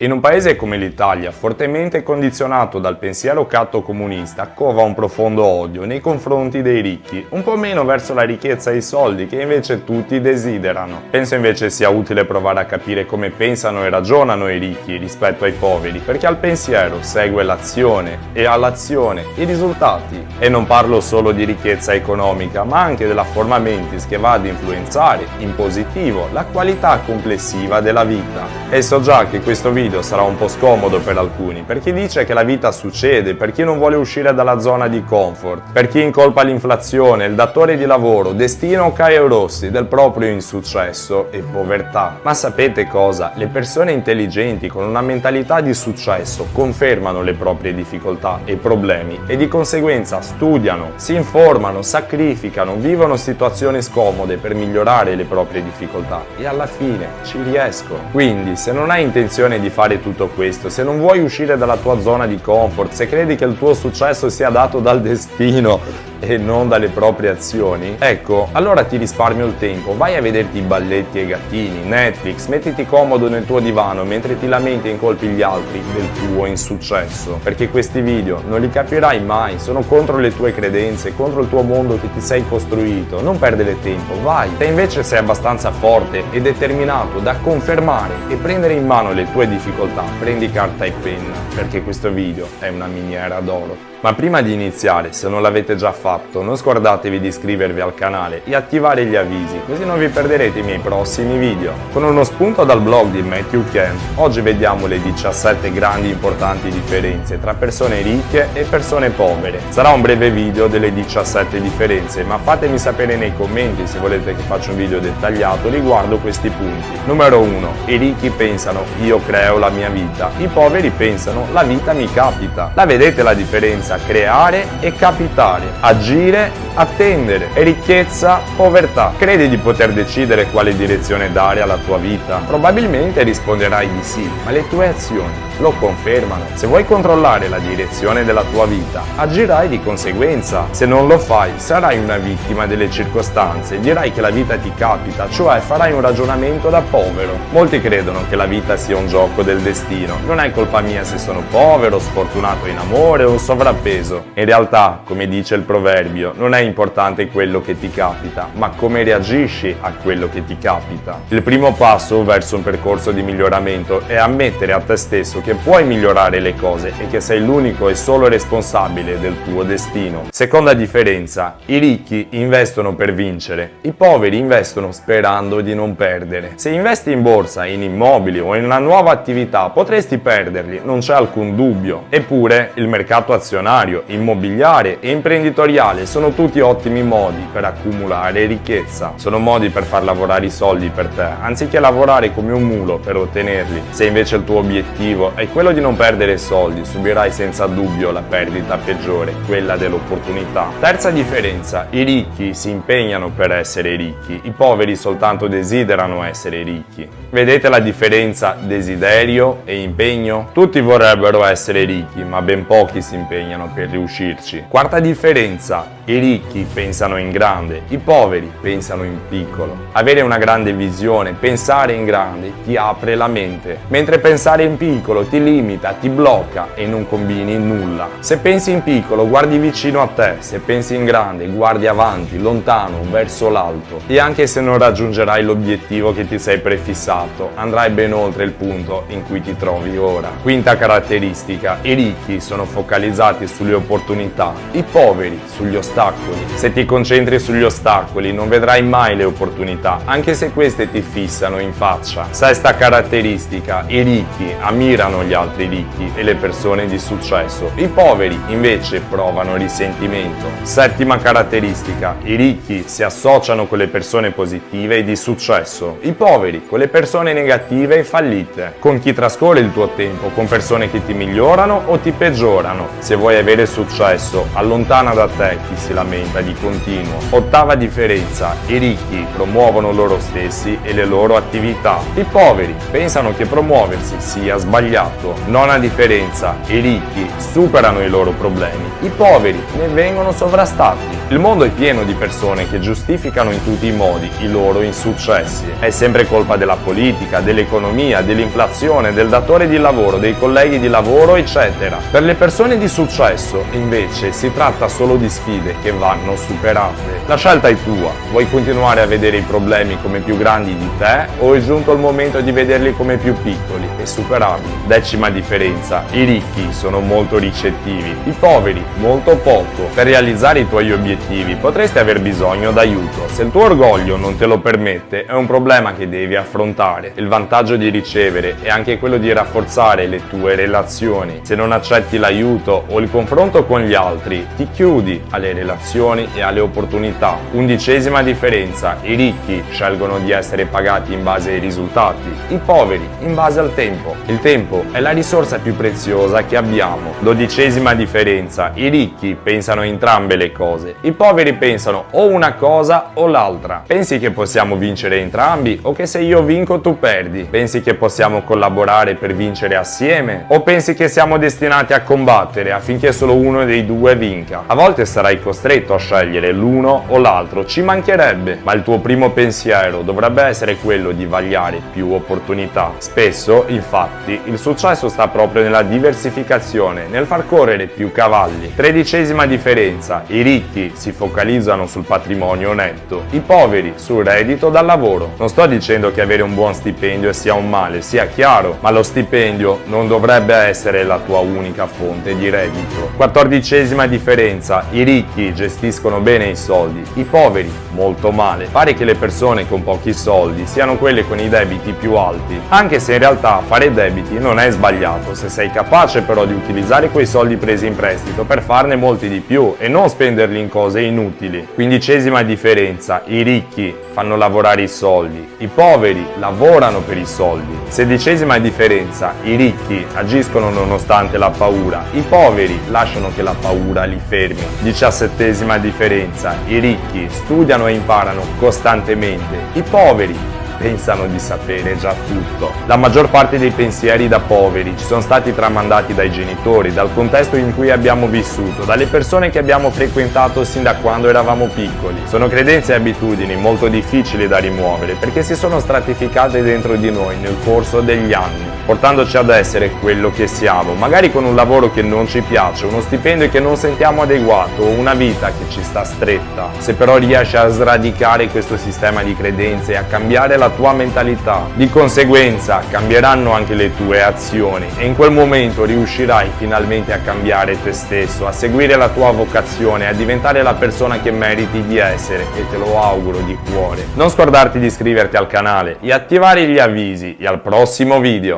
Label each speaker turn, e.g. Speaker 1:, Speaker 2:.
Speaker 1: In un paese come l'Italia, fortemente condizionato dal pensiero catto comunista, cova un profondo odio nei confronti dei ricchi, un po' meno verso la ricchezza e i soldi che invece tutti desiderano. Penso invece sia utile provare a capire come pensano e ragionano i ricchi rispetto ai poveri, perché al pensiero segue l'azione e all'azione i risultati. E non parlo solo di ricchezza economica, ma anche della forma mentis che va ad influenzare in positivo la qualità complessiva della vita. E so già che questo video video sarà un po' scomodo per alcuni, per chi dice che la vita succede, per chi non vuole uscire dalla zona di comfort, per chi incolpa l'inflazione, il datore di lavoro, destino o Caio Rossi del proprio insuccesso e povertà. Ma sapete cosa? Le persone intelligenti con una mentalità di successo confermano le proprie difficoltà e problemi e di conseguenza studiano, si informano, sacrificano, vivono situazioni scomode per migliorare le proprie difficoltà e alla fine ci riescono. Quindi se non hai intenzione di fare tutto questo, se non vuoi uscire dalla tua zona di comfort, se credi che il tuo successo sia dato dal destino e non dalle proprie azioni, ecco, allora ti risparmio il tempo, vai a vederti i balletti e i gattini, Netflix, mettiti comodo nel tuo divano mentre ti lamenti e incolpi gli altri del tuo insuccesso, perché questi video non li capirai mai, sono contro le tue credenze, contro il tuo mondo che ti sei costruito, non perdere tempo, vai! Se invece sei abbastanza forte e determinato da confermare e prendere in mano le tue difficoltà, prendi carta e penna, perché questo video è una miniera d'oro. Ma prima di iniziare, se non l'avete già fatto, non scordatevi di iscrivervi al canale e attivare gli avvisi, così non vi perderete i miei prossimi video. Con uno spunto dal blog di Matthew Kent, oggi vediamo le 17 grandi importanti differenze tra persone ricche e persone povere. Sarà un breve video delle 17 differenze, ma fatemi sapere nei commenti se volete che faccia un video dettagliato riguardo questi punti. Numero 1. I ricchi pensano io creo la mia vita, i poveri pensano la vita mi capita. La vedete la differenza? creare e capitare, agire, attendere e ricchezza, povertà. Credi di poter decidere quale direzione dare alla tua vita? Probabilmente risponderai di sì, ma le tue azioni lo confermano. Se vuoi controllare la direzione della tua vita, agirai di conseguenza. Se non lo fai, sarai una vittima delle circostanze, dirai che la vita ti capita, cioè farai un ragionamento da povero. Molti credono che la vita sia un gioco del destino. Non è colpa mia se sono povero, sfortunato in amore o sovrappeso. In realtà, come dice il proverbio, non è importante quello che ti capita, ma come reagisci a quello che ti capita. Il primo passo verso un percorso di miglioramento è ammettere a te stesso che puoi migliorare le cose e che sei l'unico e solo responsabile del tuo destino. Seconda differenza, i ricchi investono per vincere, i poveri investono sperando di non perdere. Se investi in borsa, in immobili o in una nuova attività potresti perderli, non c'è alcun dubbio. Eppure il mercato azionario, immobiliare e imprenditoriale sono tutti ottimi modi per accumulare ricchezza. Sono modi per far lavorare i soldi per te, anziché lavorare come un mulo per ottenerli. Se invece il tuo obiettivo è quello di non perdere soldi, subirai senza dubbio la perdita peggiore, quella dell'opportunità. Terza differenza, i ricchi si impegnano per essere ricchi, i poveri soltanto desiderano essere ricchi. Vedete la differenza desiderio e impegno? Tutti vorrebbero essere ricchi, ma ben pochi si impegnano per riuscirci. Quarta differenza, i ricchi pensano in grande, i poveri pensano in piccolo. Avere una grande visione, pensare in grande, ti apre la mente, mentre pensare in piccolo ti limita, ti blocca e non combini nulla. Se pensi in piccolo, guardi vicino a te, se pensi in grande, guardi avanti, lontano, verso l'alto. E anche se non raggiungerai l'obiettivo che ti sei prefissato, andrai ben oltre il punto in cui ti trovi ora. Quinta caratteristica, i ricchi sono focalizzati sulle opportunità, i poveri sugli ostacoli. Se ti concentri sugli ostacoli non vedrai mai le opportunità, anche se queste ti fissano in faccia. Sesta caratteristica, i ricchi ammirano gli altri ricchi e le persone di successo. I poveri invece provano risentimento. Settima caratteristica, i ricchi si associano con le persone positive e di successo. I poveri con le persone negative e fallite. Con chi trascorre il tuo tempo? Con persone che ti migliorano o ti peggiorano? Se vuoi avere successo, allontana da te chi si lamenta di continuo. Ottava differenza, i ricchi promuovono loro stessi e le loro attività. I poveri pensano che promuoversi sia sbagliato. Nona differenza, i ricchi superano i loro problemi, i poveri ne vengono sovrastati. Il mondo è pieno di persone che giustificano in tutti i modi i loro insuccessi. È sempre colpa della politica, dell'economia, dell'inflazione, del datore di lavoro, dei colleghi di lavoro, eccetera. Per le persone di successo, invece, si tratta solo di sfide che vanno superate. La scelta è tua. Vuoi continuare a vedere i problemi come più grandi di te o è giunto il momento di vederli come più piccoli e superarli? Decima differenza. I ricchi sono molto ricettivi, i poveri molto poco. Per realizzare i tuoi obiettivi potresti aver bisogno d'aiuto. Se il tuo orgoglio non te lo permette, è un problema che devi affrontare. Il vantaggio di ricevere è anche quello di rafforzare le tue relazioni. Se non accetti l'aiuto o il confronto con gli altri, ti chiudi alle relazioni e alle opportunità. Undicesima differenza, i ricchi scelgono di essere pagati in base ai risultati, i poveri in base al tempo. Il tempo è la risorsa più preziosa che abbiamo. Dodicesima differenza, i ricchi pensano entrambe le cose, i poveri pensano o una cosa o l'altra. Pensi che possiamo vincere entrambi o che se io vinco tu perdi? Pensi che possiamo collaborare per vincere assieme? O pensi che siamo destinati a combattere affinché solo uno dei due vinca? A volte sarai costretto a scegliere l'uno o l'altro, ci mancherebbe, ma il tuo primo pensiero dovrebbe essere quello di vagliare più opportunità. Spesso, infatti, il successo sta proprio nella diversificazione, nel far correre più cavalli. Tredicesima differenza, i ricchi si focalizzano sul patrimonio netto, i poveri sul reddito dal lavoro. Non sto dicendo che avere un buon stipendio sia un male, sia chiaro, ma lo stipendio non dovrebbe essere la tua unica fonte di reddito. Quattordicesima differenza, i ricchi gestiscono bene i soldi, i poveri molto male. Pare che le persone con pochi soldi siano quelle con i debiti più alti, anche se in realtà fare debiti non è sbagliato se sei capace però di utilizzare quei soldi presi in prestito per farne molti di più e non spenderli in cose inutili. Quindicesima differenza, i ricchi fanno lavorare i soldi, i poveri lavorano per i soldi. Sedicesima differenza, i ricchi agiscono nonostante la paura, i poveri lasciano che la paura li fermi. Diciassettesima differenza, i ricchi studiano e imparano costantemente, i poveri pensano di sapere già tutto. La maggior parte dei pensieri da poveri ci sono stati tramandati dai genitori, dal contesto in cui abbiamo vissuto, dalle persone che abbiamo frequentato sin da quando eravamo piccoli. Sono credenze e abitudini molto difficili da rimuovere perché si sono stratificate dentro di noi nel corso degli anni portandoci ad essere quello che siamo, magari con un lavoro che non ci piace, uno stipendio che non sentiamo adeguato o una vita che ci sta stretta. Se però riesci a sradicare questo sistema di credenze e a cambiare la tua mentalità, di conseguenza cambieranno anche le tue azioni e in quel momento riuscirai finalmente a cambiare te stesso, a seguire la tua vocazione, a diventare la persona che meriti di essere e te lo auguro di cuore. Non scordarti di iscriverti al canale e attivare gli avvisi e al prossimo video!